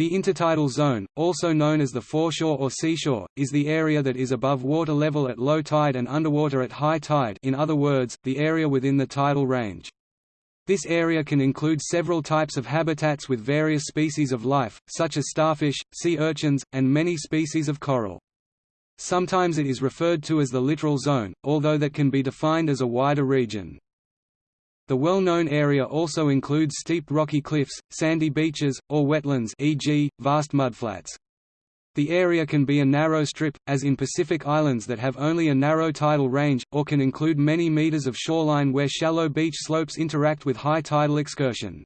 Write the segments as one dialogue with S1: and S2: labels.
S1: The intertidal zone, also known as the foreshore or seashore, is the area that is above water level at low tide and underwater at high tide in other words, the area within the tidal range. This area can include several types of habitats with various species of life, such as starfish, sea urchins, and many species of coral. Sometimes it is referred to as the littoral zone, although that can be defined as a wider region. The well-known area also includes steep rocky cliffs, sandy beaches, or wetlands e.g., vast mudflats. The area can be a narrow strip, as in Pacific Islands that have only a narrow tidal range, or can include many meters of shoreline where shallow beach slopes interact with high tidal excursion.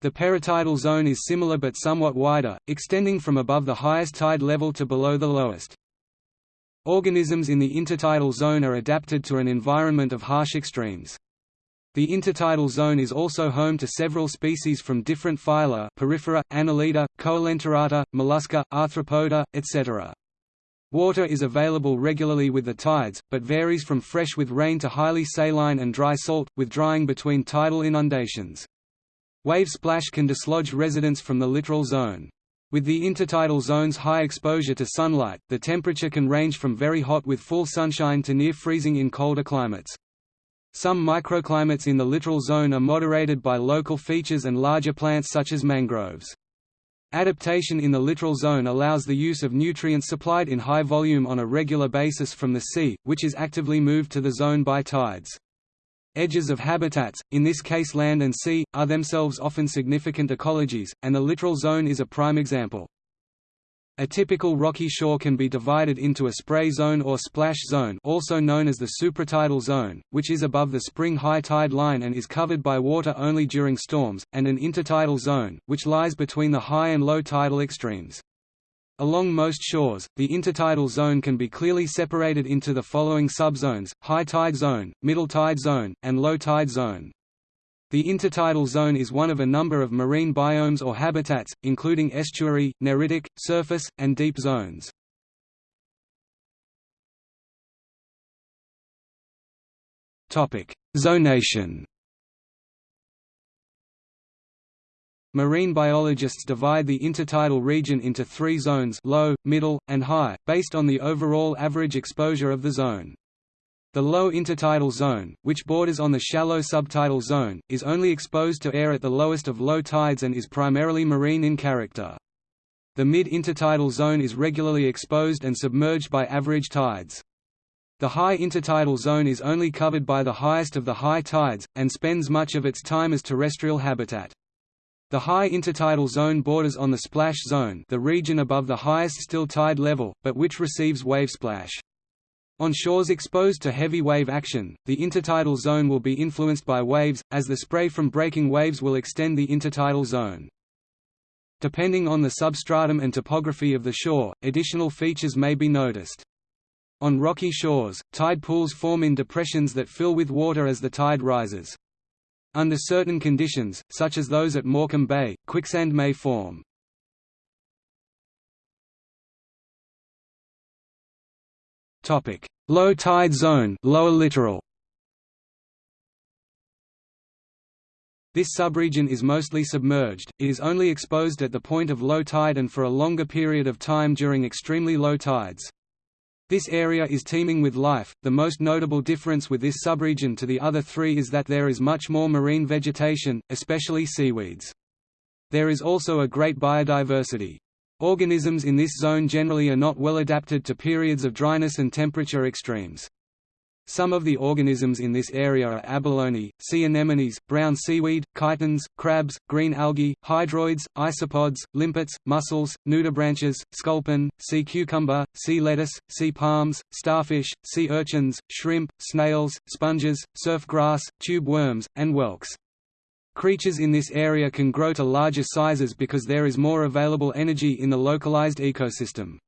S1: The peritidal zone is similar but somewhat wider, extending from above the highest tide level to below the lowest. Organisms in the intertidal zone are adapted to an environment of harsh extremes. The intertidal zone is also home to several species from different phyla Porifera, Annelida, Coelenterata, Mollusca, Arthropoda, etc. Water is available regularly with the tides, but varies from fresh with rain to highly saline and dry salt, with drying between tidal inundations. Wave splash can dislodge residents from the littoral zone. With the intertidal zone's high exposure to sunlight, the temperature can range from very hot with full sunshine to near freezing in colder climates. Some microclimates in the littoral zone are moderated by local features and larger plants such as mangroves. Adaptation in the littoral zone allows the use of nutrients supplied in high volume on a regular basis from the sea, which is actively moved to the zone by tides. Edges of habitats, in this case land and sea, are themselves often significant ecologies, and the littoral zone is a prime example. A typical rocky shore can be divided into a spray zone or splash zone also known as the supratidal zone, which is above the spring high tide line and is covered by water only during storms, and an intertidal zone, which lies between the high and low tidal extremes. Along most shores, the intertidal zone can be clearly separated into the following subzones, high tide zone, middle tide zone, and low tide zone. The intertidal zone is one of a number of marine biomes or habitats, including estuary, neritic, surface, and deep zones. Zonation Marine biologists divide the intertidal region into three zones low, middle, and high, based on the overall average exposure of the zone. The low intertidal zone, which borders on the shallow subtidal zone, is only exposed to air at the lowest of low tides and is primarily marine in character. The mid-intertidal zone is regularly exposed and submerged by average tides. The high intertidal zone is only covered by the highest of the high tides, and spends much of its time as terrestrial habitat. The high intertidal zone borders on the splash zone the region above the highest still tide level, but which receives wave splash. On shores exposed to heavy wave action, the intertidal zone will be influenced by waves, as the spray from breaking waves will extend the intertidal zone. Depending on the substratum and topography of the shore, additional features may be noticed. On rocky shores, tide pools form in depressions that fill with water as the tide rises. Under certain conditions, such as those at Morecambe Bay, quicksand may form. Topic: Low tide zone, lower littoral. This subregion is mostly submerged, it is only exposed at the point of low tide and for a longer period of time during extremely low tides. This area is teeming with life. The most notable difference with this subregion to the other three is that there is much more marine vegetation, especially seaweeds. There is also a great biodiversity. Organisms in this zone generally are not well adapted to periods of dryness and temperature extremes. Some of the organisms in this area are abalone, sea anemones, brown seaweed, chitons, crabs, green algae, hydroids, isopods, limpets, mussels, nudibranches, sculpin, sea cucumber, sea lettuce, sea palms, starfish, sea urchins, shrimp, snails, sponges, surf grass, tube worms, and whelks. Creatures in this area can grow to larger sizes because there is more available energy in the localized ecosystem.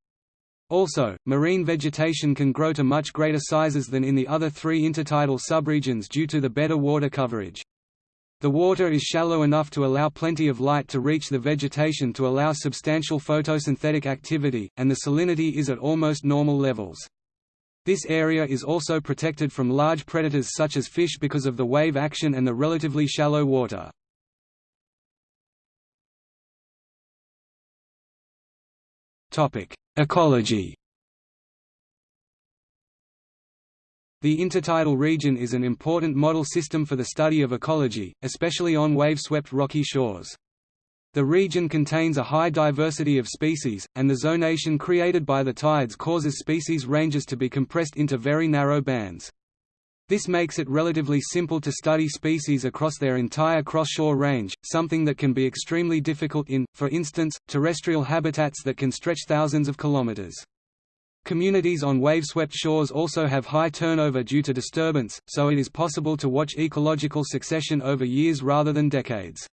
S1: Also, marine vegetation can grow to much greater sizes than in the other three intertidal subregions due to the better water coverage. The water is shallow enough to allow plenty of light to reach the vegetation to allow substantial photosynthetic activity, and the salinity is at almost normal levels. This area is also protected from large predators such as fish because of the wave action and the relatively shallow water. Ecology. The intertidal region is an important model system for the study of ecology, especially on wave-swept rocky shores. The region contains a high diversity of species, and the zonation created by the tides causes species ranges to be compressed into very narrow bands. This makes it relatively simple to study species across their entire cross-shore range, something that can be extremely difficult in, for instance, terrestrial habitats that can stretch thousands of kilometers. Communities on wave-swept shores also have high turnover due to disturbance, so it is possible to watch ecological succession over years rather than decades.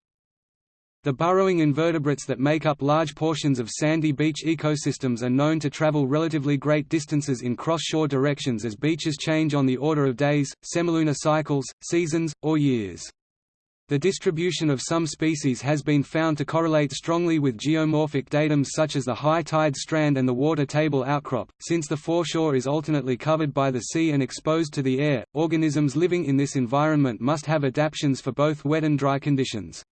S1: The burrowing invertebrates that make up large portions of sandy beach ecosystems are known to travel relatively great distances in cross-shore directions as beaches change on the order of days, semilunar cycles, seasons, or years. The distribution of some species has been found to correlate strongly with geomorphic datums such as the high tide strand and the water table outcrop. Since the foreshore is alternately covered by the sea and exposed to the air, organisms living in this environment must have adaptations for both wet and dry conditions.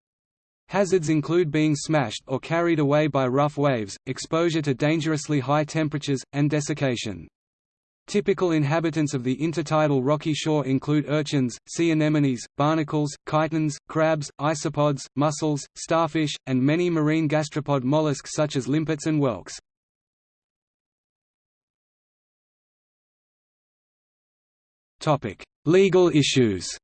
S1: Hazards include being smashed or carried away by rough waves, exposure to dangerously high temperatures, and desiccation. Typical inhabitants of the intertidal rocky shore include urchins, sea anemones, barnacles, chitons, crabs, isopods, mussels, starfish, and many marine gastropod mollusks such as limpets and whelks. Legal issues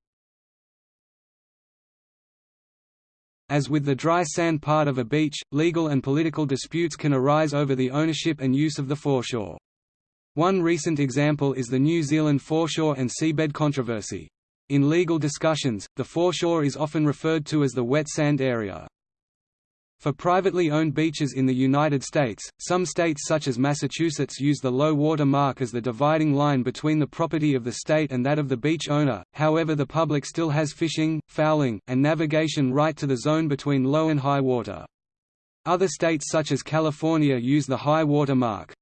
S1: As with the dry sand part of a beach, legal and political disputes can arise over the ownership and use of the foreshore. One recent example is the New Zealand foreshore and seabed controversy. In legal discussions, the foreshore is often referred to as the wet sand area. For privately owned beaches in the United States, some states such as Massachusetts use the low water mark as the dividing line between the property of the state and that of the beach owner, however the public still has fishing, fowling, and navigation right to the zone between low and high water. Other states such as California use the high water mark.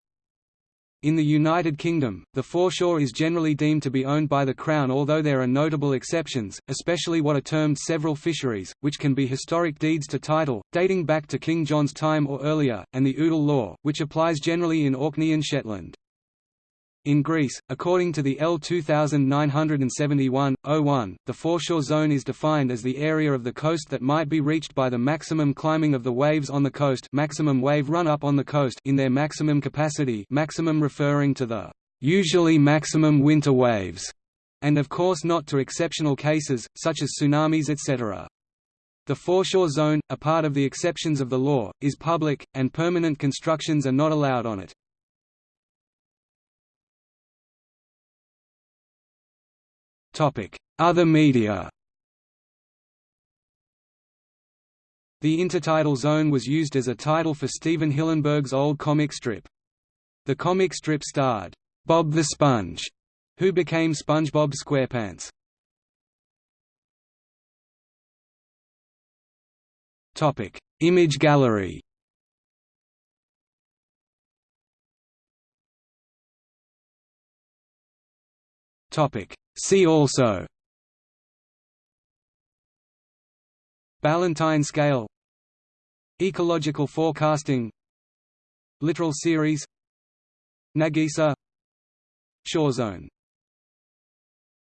S1: In the United Kingdom, the foreshore is generally deemed to be owned by the Crown although there are notable exceptions, especially what are termed several fisheries, which can be historic deeds to title, dating back to King John's time or earlier, and the Udal law, which applies generally in Orkney and Shetland. In Greece, according to the L 2971-01, the foreshore zone is defined as the area of the coast that might be reached by the maximum climbing of the waves on the coast maximum wave run-up on the coast in their maximum capacity maximum referring to the usually maximum winter waves, and of course not to exceptional cases, such as tsunamis etc. The foreshore zone, a part of the exceptions of the law, is public, and permanent constructions are not allowed on it. Other media The intertidal zone was used as a title for Stephen Hillenburg's old comic strip. The comic strip starred Bob the Sponge, who became SpongeBob SquarePants. Topic: Image gallery. Topic: See also. Ballantine scale. Ecological forecasting. Littoral series. Nagisa. Shore zone